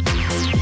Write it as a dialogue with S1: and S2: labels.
S1: Bye.